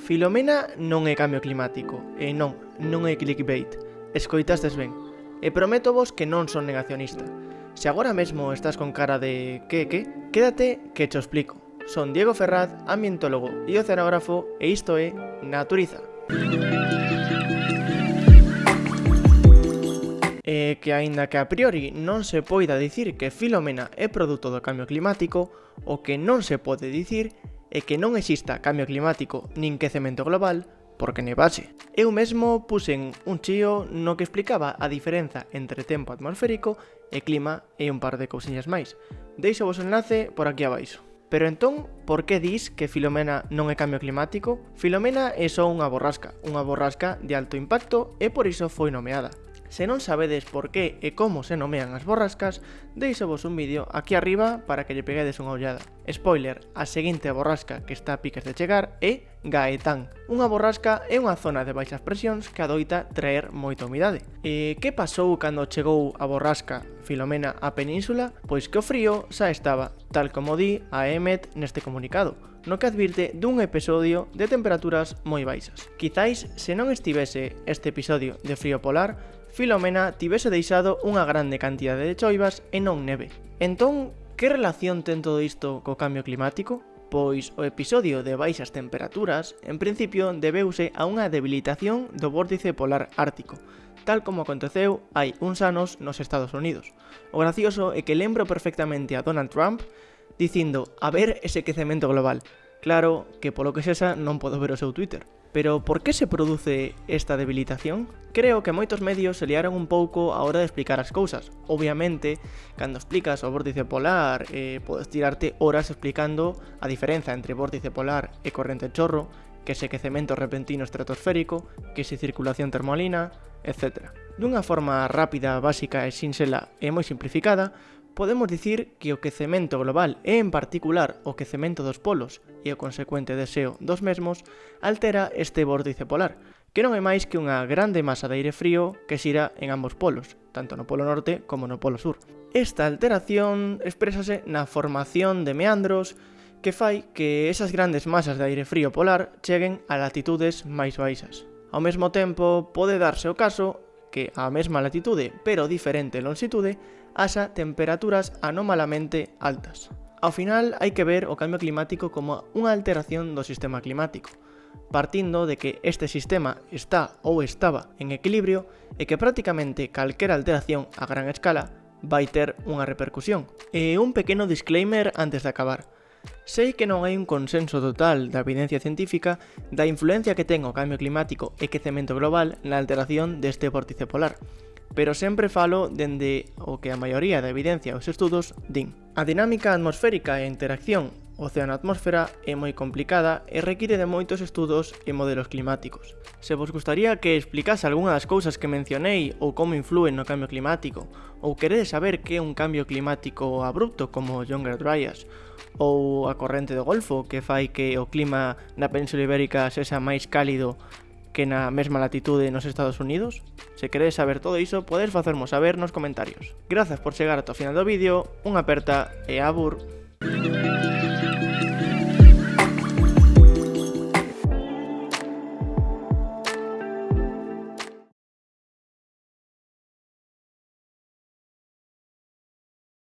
Filomena non é cambio climático, e non, non é clickbait. Escoitastes ben. E prometo vos que non son negacionista. Se agora mesmo estás con cara de que que, quédate que te explico. Son Diego Ferraz, ambientólogo e oceanógrafo, e isto é Naturiza. E que aínda que a priori non se poida dicir que Filomena é produto do cambio climático, o que non se pode dicir e que non exista cambio climático nin quecemento global porque nevase. Eu mesmo puxen un chío no que explicaba a diferenza entre tempo atmosférico e clima e un par de cousiñas máis. Deixo vos enlace por aquí abaixo. Pero entón, por que dis que Filomena non é cambio climático? Filomena é só unha borrasca, unha borrasca de alto impacto e por iso foi nomeada. Se non sabedes por que e como se nomean as borrascas, deixovos un vídeo aquí arriba para que lle peguedes unha ollada. Spoiler, a seguinte borrasca que está a piques de chegar é Gaetán. Unha borrasca é unha zona de baixas presións que adoita traer moita humidade. E que pasou cando chegou a borrasca Filomena á península? Pois que o frío xa estaba, tal como di a Emmet neste comunicado no que advirte dun episodio de temperaturas moi baixas. Quizáis, se non estivese este episodio de frío polar, Filomena tivese deixado unha grande cantidade de choivas e non neve. Entón, que relación ten todo isto co cambio climático? Pois o episodio de baixas temperaturas, en principio, debeuse a unha debilitación do vórtice polar ártico, tal como aconteceu hai uns anos nos Estados Unidos. O gracioso é que lembro perfectamente a Donald Trump dicindo a ver ese quecemento global, Claro que polo que sexa non podo ver o seu Twitter. Pero por que se produce esta debilitación? Creo que moitos medios se liaron un pouco a hora de explicar as cousas. Obviamente, cando explicas o vórtice polar, eh, podes tirarte horas explicando a diferenza entre vórtice polar e corrente chorro, que se quecemento repentino estratosférico, que se circulación termolina, etc. Dunha forma rápida, básica e sinxela e moi simplificada, Podemos dicir que o quecemento global e en particular o quecemento dos polos e o consecuente deseo dos mesmos altera este vórtice polar, que non é máis que unha grande masa de aire frío que xira en ambos polos, tanto no polo norte como no polo sur. Esta alteración exprésase na formación de meandros que fai que esas grandes masas de aire frío polar cheguen a latitudes máis baixas. Ao mesmo tempo, pode darse o caso que a mesma latitude, pero diferente longitude, haxa temperaturas anómalamente altas. Ao final, hai que ver o cambio climático como unha alteración do sistema climático, partindo de que este sistema está ou estaba en equilibrio e que prácticamente calquera alteración a gran escala vai ter unha repercusión. E un pequeno disclaimer antes de acabar. Sei que non hai un consenso total da evidencia científica da influencia que ten o cambio climático e quecemento global na alteración deste vórtice polar, pero sempre falo dende o que a maioría da evidencia os estudos din. A dinámica atmosférica e a interacción océano-atmósfera é moi complicada e require de moitos estudos e modelos climáticos. Se vos gustaría que explicase algunha das cousas que mencionei ou como influen no cambio climático, ou queredes saber que é un cambio climático abrupto como Younger Dryas, ou a corrente do Golfo que fai que o clima na Península Ibérica sexa máis cálido que na mesma latitude nos Estados Unidos? Se queredes saber todo iso, podes facermos saber nos comentarios. Grazas por chegar ata o final do vídeo, unha aperta e abur!